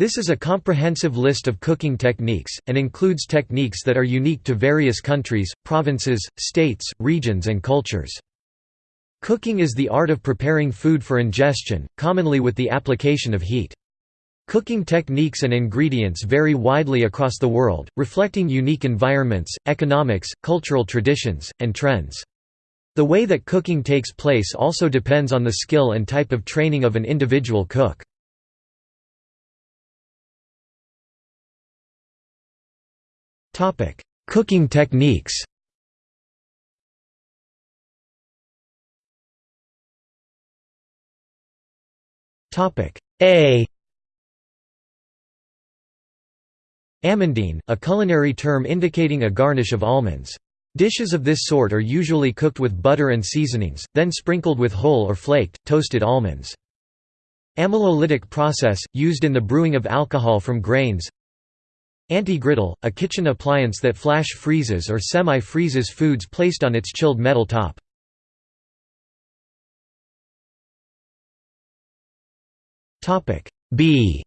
This is a comprehensive list of cooking techniques, and includes techniques that are unique to various countries, provinces, states, regions and cultures. Cooking is the art of preparing food for ingestion, commonly with the application of heat. Cooking techniques and ingredients vary widely across the world, reflecting unique environments, economics, cultural traditions, and trends. The way that cooking takes place also depends on the skill and type of training of an individual cook. Cooking techniques Topic: A Amandine, a culinary term indicating a garnish of almonds. Dishes of this sort are usually cooked with butter and seasonings, then sprinkled with whole or flaked, toasted almonds. Amylolytic process, used in the brewing of alcohol from grains Anti-griddle, a kitchen appliance that flash freezes or semi-freezes foods placed on its chilled metal top. B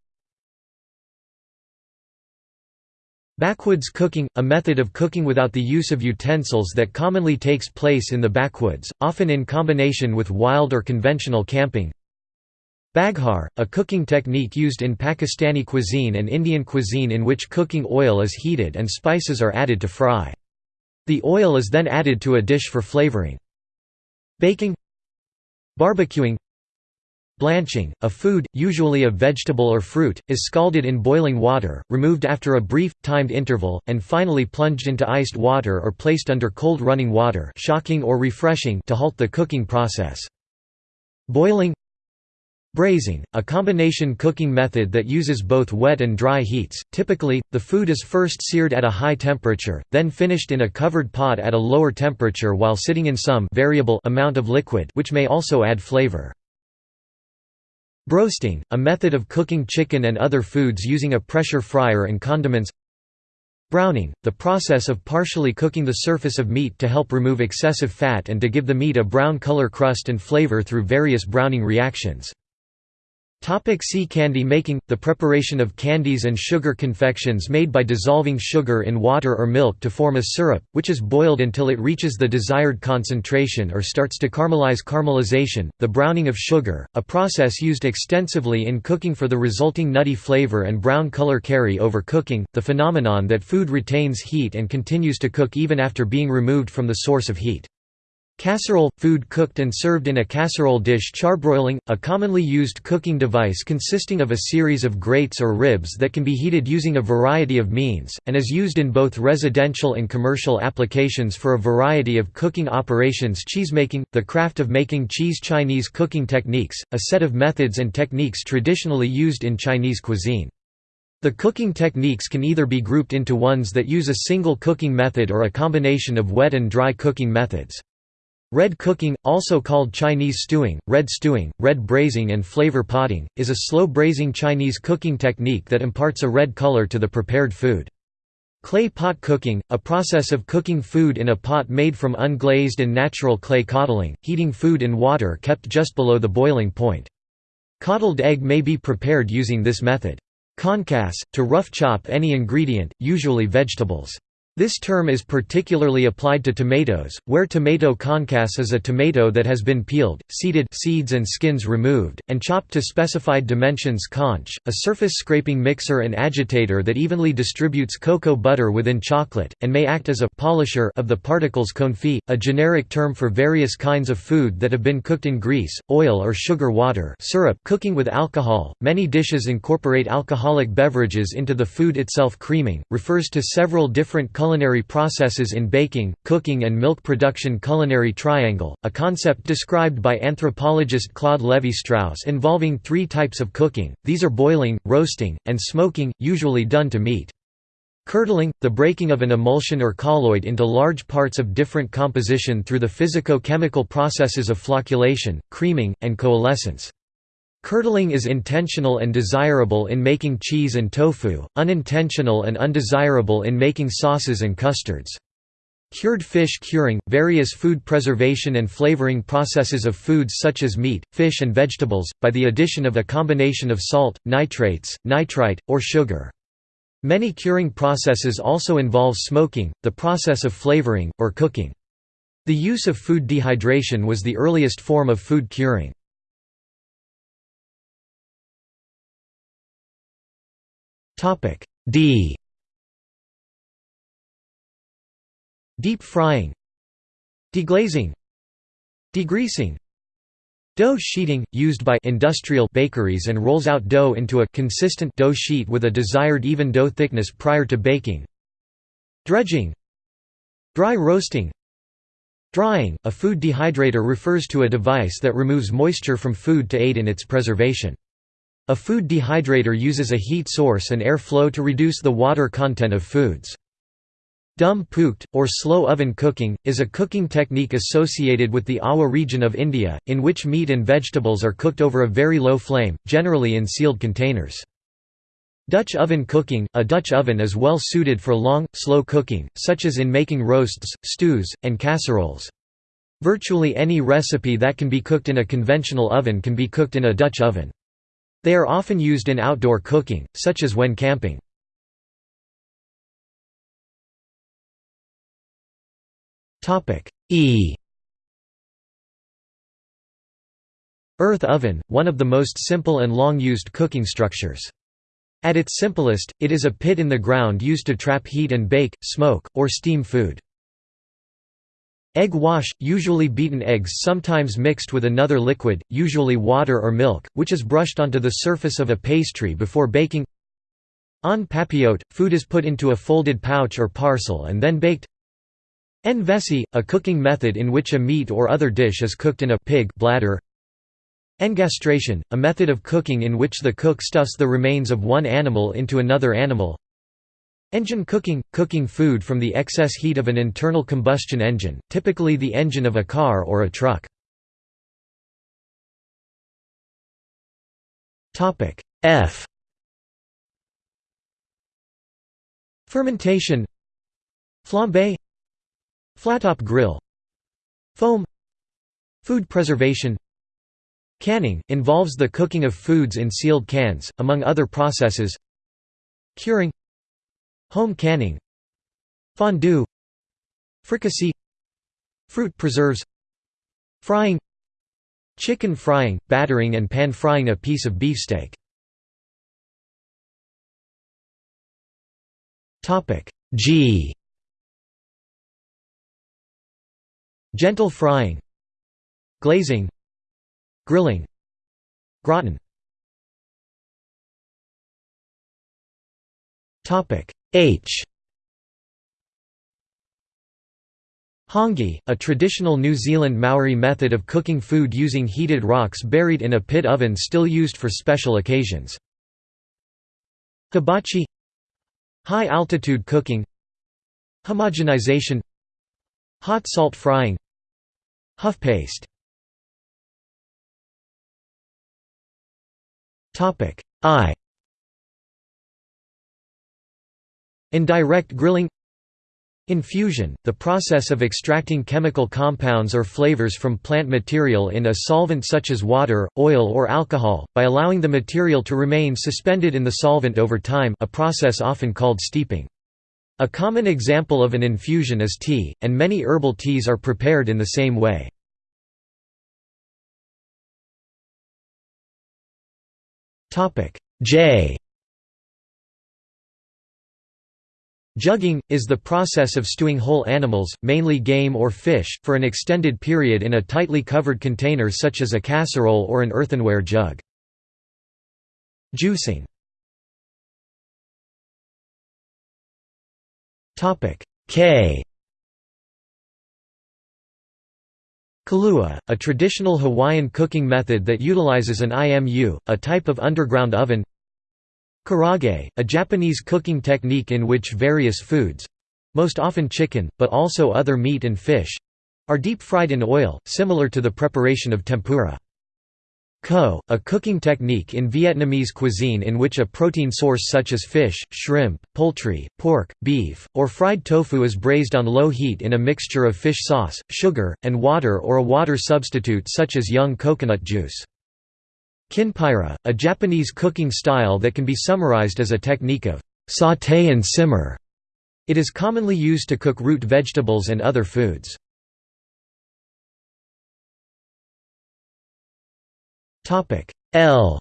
Backwoods cooking – a method of cooking without the use of utensils that commonly takes place in the backwoods, often in combination with wild or conventional camping Baghar, a cooking technique used in Pakistani cuisine and Indian cuisine in which cooking oil is heated and spices are added to fry. The oil is then added to a dish for flavoring. Baking Barbecuing Blanching, a food, usually a vegetable or fruit, is scalded in boiling water, removed after a brief, timed interval, and finally plunged into iced water or placed under cold running water shocking or refreshing to halt the cooking process. Boiling Braising, a combination cooking method that uses both wet and dry heats. Typically, the food is first seared at a high temperature, then finished in a covered pot at a lower temperature while sitting in some variable amount of liquid which may also add flavor. Broasting, a method of cooking chicken and other foods using a pressure fryer and condiments Browning, the process of partially cooking the surface of meat to help remove excessive fat and to give the meat a brown color crust and flavor through various browning reactions. Topic see candy making – The preparation of candies and sugar confections made by dissolving sugar in water or milk to form a syrup, which is boiled until it reaches the desired concentration or starts to caramelize caramelization, the browning of sugar, a process used extensively in cooking for the resulting nutty flavor and brown color carry over cooking, the phenomenon that food retains heat and continues to cook even after being removed from the source of heat. Casserole – food cooked and served in a casserole dish Charbroiling – a commonly used cooking device consisting of a series of grates or ribs that can be heated using a variety of means, and is used in both residential and commercial applications for a variety of cooking operations Cheesemaking – the craft of making cheese Chinese cooking techniques, a set of methods and techniques traditionally used in Chinese cuisine. The cooking techniques can either be grouped into ones that use a single cooking method or a combination of wet and dry cooking methods. Red cooking, also called Chinese stewing, red stewing, red braising and flavor potting, is a slow braising Chinese cooking technique that imparts a red color to the prepared food. Clay pot cooking, a process of cooking food in a pot made from unglazed and natural clay coddling, heating food in water kept just below the boiling point. Coddled egg may be prepared using this method. Concasse, to rough chop any ingredient, usually vegetables. This term is particularly applied to tomatoes, where tomato concasse is a tomato that has been peeled, seeded seeds and skins removed, and chopped to specified dimensions conche, a surface scraping mixer and agitator that evenly distributes cocoa butter within chocolate, and may act as a polisher of the particles confit, a generic term for various kinds of food that have been cooked in grease, oil or sugar water syrup cooking with alcohol. Many dishes incorporate alcoholic beverages into the food itself creaming, refers to several different culinary processes in baking, cooking and milk production culinary triangle, a concept described by anthropologist Claude Lévi-Strauss involving three types of cooking, these are boiling, roasting, and smoking, usually done to meat. Curdling, the breaking of an emulsion or colloid into large parts of different composition through the physico-chemical processes of flocculation, creaming, and coalescence. Curdling is intentional and desirable in making cheese and tofu, unintentional and undesirable in making sauces and custards. Cured fish curing – various food preservation and flavoring processes of foods such as meat, fish and vegetables, by the addition of a combination of salt, nitrates, nitrite, or sugar. Many curing processes also involve smoking, the process of flavoring, or cooking. The use of food dehydration was the earliest form of food curing. D. Deep frying. Deglazing. Degreasing. Dough sheeting, used by industrial bakeries and rolls out dough into a consistent dough sheet with a desired even dough thickness prior to baking. Dredging. Dry roasting. Drying, a food dehydrator refers to a device that removes moisture from food to aid in its preservation. A food dehydrator uses a heat source and air flow to reduce the water content of foods. Dum pukht, or slow oven cooking, is a cooking technique associated with the Awadh region of India, in which meat and vegetables are cooked over a very low flame, generally in sealed containers. Dutch oven cooking – A Dutch oven is well suited for long, slow cooking, such as in making roasts, stews, and casseroles. Virtually any recipe that can be cooked in a conventional oven can be cooked in a Dutch oven. They are often used in outdoor cooking, such as when camping. E Earth oven, one of the most simple and long-used cooking structures. At its simplest, it is a pit in the ground used to trap heat and bake, smoke, or steam food. Egg wash, usually beaten eggs sometimes mixed with another liquid, usually water or milk, which is brushed onto the surface of a pastry before baking En papillote, food is put into a folded pouch or parcel and then baked En vessie, a cooking method in which a meat or other dish is cooked in a pig bladder. Engastration, a method of cooking in which the cook stuffs the remains of one animal into another animal. Engine cooking – cooking food from the excess heat of an internal combustion engine, typically the engine of a car or a truck. F. Fermentation. Flambe. Flattop grill. Foam. Food preservation. Canning, involves the cooking of foods in sealed cans, among other processes. Curing Home canning Fondue Fricassee Fruit preserves Frying Chicken frying, battering and pan-frying a piece of beefsteak. G. Gentle frying Glazing Grilling Gratin H. Hangi, a traditional New Zealand Maori method of cooking food using heated rocks buried in a pit oven still used for special occasions. Hibachi High-altitude cooking Homogenization Hot salt frying Huff paste. I Indirect grilling Infusion, the process of extracting chemical compounds or flavors from plant material in a solvent such as water, oil or alcohol, by allowing the material to remain suspended in the solvent over time a process often called steeping. A common example of an infusion is tea, and many herbal teas are prepared in the same way. J Jugging, is the process of stewing whole animals, mainly game or fish, for an extended period in a tightly covered container such as a casserole or an earthenware jug. Juicing K Kalua, a traditional Hawaiian cooking method that utilizes an IMU, a type of underground oven Karaage, a Japanese cooking technique in which various foods—most often chicken, but also other meat and fish—are deep-fried in oil, similar to the preparation of tempura. Kho, a cooking technique in Vietnamese cuisine in which a protein source such as fish, shrimp, poultry, pork, beef, or fried tofu is braised on low heat in a mixture of fish sauce, sugar, and water or a water substitute such as young coconut juice. Kinpira, a Japanese cooking style that can be summarized as a technique of sauté and simmer. It is commonly used to cook root vegetables and other foods. L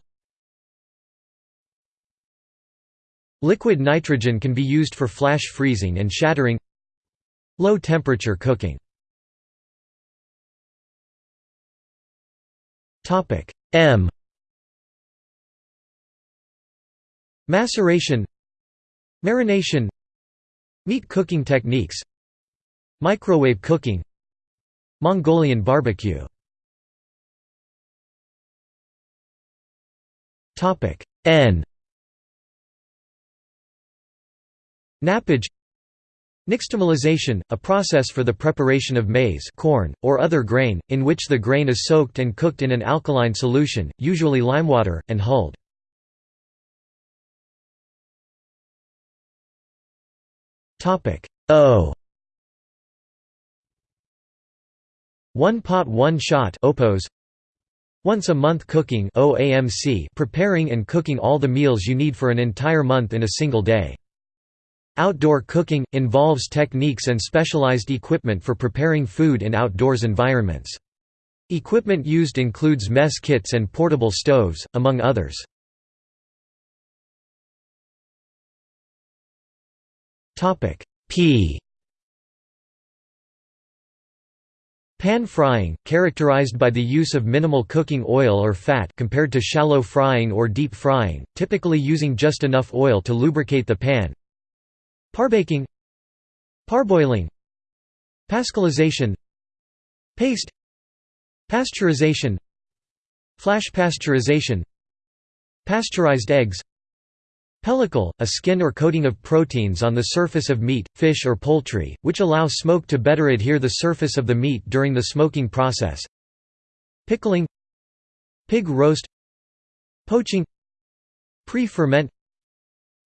Liquid nitrogen can be used for flash freezing and shattering Low temperature cooking M Maceration Marination Meat cooking techniques Microwave cooking Mongolian barbecue N Nappage Nixtamalization, a process for the preparation of maize corn, or other grain, in which the grain is soaked and cooked in an alkaline solution, usually limewater, and hulled. O One pot one shot opos once a month cooking OAMC preparing and cooking all the meals you need for an entire month in a single day. Outdoor cooking – involves techniques and specialized equipment for preparing food in outdoors environments. Equipment used includes mess kits and portable stoves, among others. P Pan frying, characterized by the use of minimal cooking oil or fat compared to shallow frying or deep frying, typically using just enough oil to lubricate the pan. Parbaking Parboiling Pascalization Paste Pasteurization Flash pasteurization Pasteurized eggs Pellicle, a skin or coating of proteins on the surface of meat, fish or poultry, which allow smoke to better adhere the surface of the meat during the smoking process. Pickling Pig roast Poaching Pre-ferment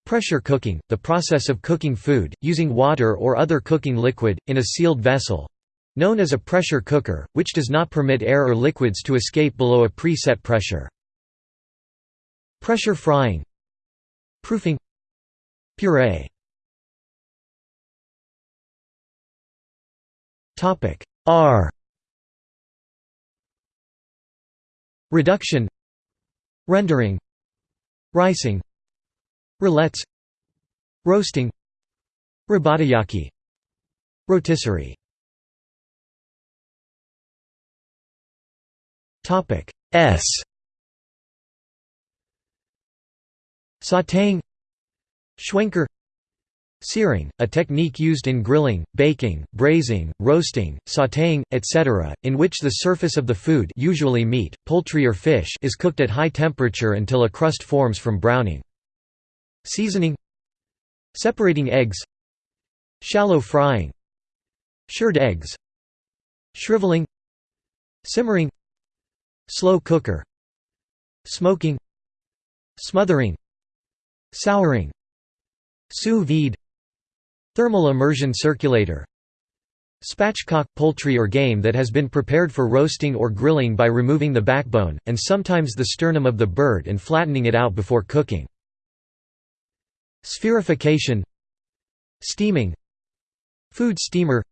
Pressure cooking, the process of cooking food, using water or other cooking liquid, in a sealed vessel—known as a pressure cooker, which does not permit air or liquids to escape below a preset pressure. Pressure frying Proofing Puree. Topic R. Reduction Rendering Ricing Roulettes Roasting Robatayaki Rotisserie. Topic S Sautéing Schwenker Searing, a technique used in grilling, baking, braising, roasting, sautéing, etc., in which the surface of the food usually meat, poultry or fish is cooked at high temperature until a crust forms from browning. Seasoning Separating eggs Shallow frying Shirred eggs Shriveling Simmering Slow cooker Smoking Smothering Souring. Sous vide. Thermal immersion circulator. Spatchcock – poultry or game that has been prepared for roasting or grilling by removing the backbone, and sometimes the sternum of the bird and flattening it out before cooking. Spherification. Steaming. Food steamer.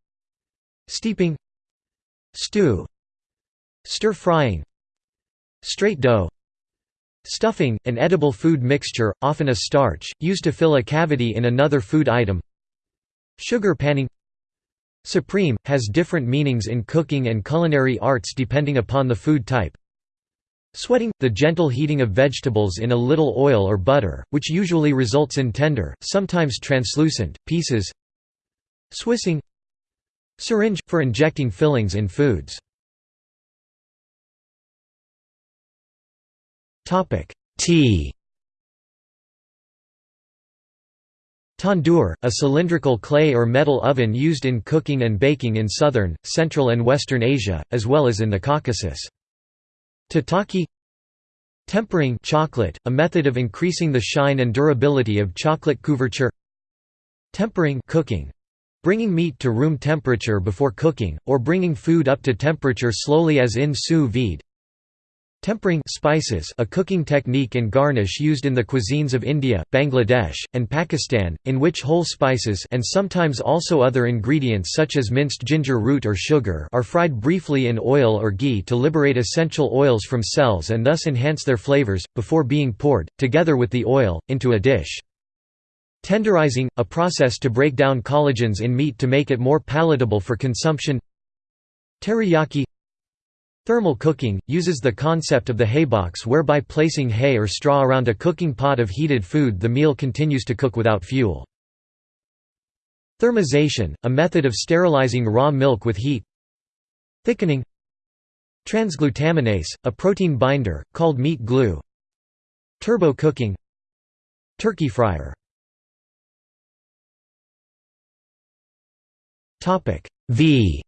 Steeping. Stew. Stir-frying Straight dough Stuffing, an edible food mixture, often a starch, used to fill a cavity in another food item. Sugar panning. Supreme, has different meanings in cooking and culinary arts depending upon the food type. Sweating, the gentle heating of vegetables in a little oil or butter, which usually results in tender, sometimes translucent, pieces. Swissing. Syringe, for injecting fillings in foods Topic. T. Tandoor, a cylindrical clay or metal oven used in cooking and baking in southern, central and western Asia, as well as in the Caucasus. Tataki Tempering chocolate, a method of increasing the shine and durability of chocolate couverture. Tempering cooking, bringing meat to room temperature before cooking, or bringing food up to temperature slowly as in sous vide Tempering spices a cooking technique and garnish used in the cuisines of India, Bangladesh, and Pakistan, in which whole spices and sometimes also other ingredients such as minced ginger root or sugar are fried briefly in oil or ghee to liberate essential oils from cells and thus enhance their flavors, before being poured, together with the oil, into a dish. Tenderizing – a process to break down collagens in meat to make it more palatable for consumption Teriyaki Thermal cooking, uses the concept of the haybox whereby placing hay or straw around a cooking pot of heated food the meal continues to cook without fuel. Thermization, a method of sterilizing raw milk with heat. Thickening. Transglutaminase, a protein binder, called meat glue. Turbo cooking. Turkey fryer. V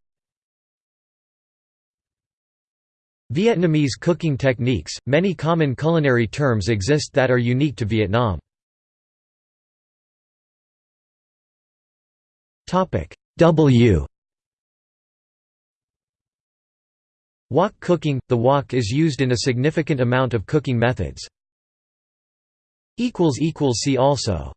Vietnamese cooking techniques – Many common culinary terms exist that are unique to Vietnam. W Wok cooking – The wok is used in a significant amount of cooking methods. See also